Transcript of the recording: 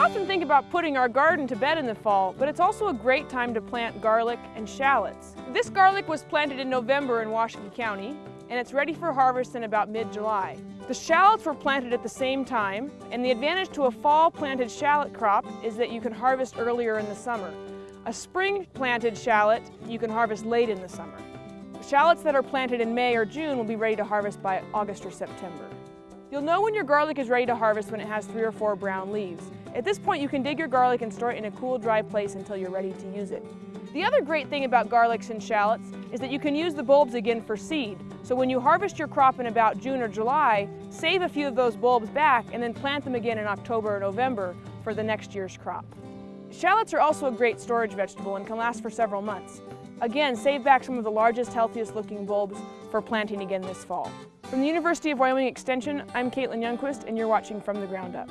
often think about putting our garden to bed in the fall, but it's also a great time to plant garlic and shallots. This garlic was planted in November in Washakie County, and it's ready for harvest in about mid-July. The shallots were planted at the same time, and the advantage to a fall planted shallot crop is that you can harvest earlier in the summer. A spring planted shallot you can harvest late in the summer. Shallots that are planted in May or June will be ready to harvest by August or September. You'll know when your garlic is ready to harvest when it has three or four brown leaves. At this point, you can dig your garlic and store it in a cool, dry place until you're ready to use it. The other great thing about garlics and shallots is that you can use the bulbs again for seed. So when you harvest your crop in about June or July, save a few of those bulbs back and then plant them again in October or November for the next year's crop. Shallots are also a great storage vegetable and can last for several months. Again, save back some of the largest, healthiest looking bulbs for planting again this fall. From the University of Wyoming Extension, I'm Caitlin Youngquist and you're watching From the Ground Up.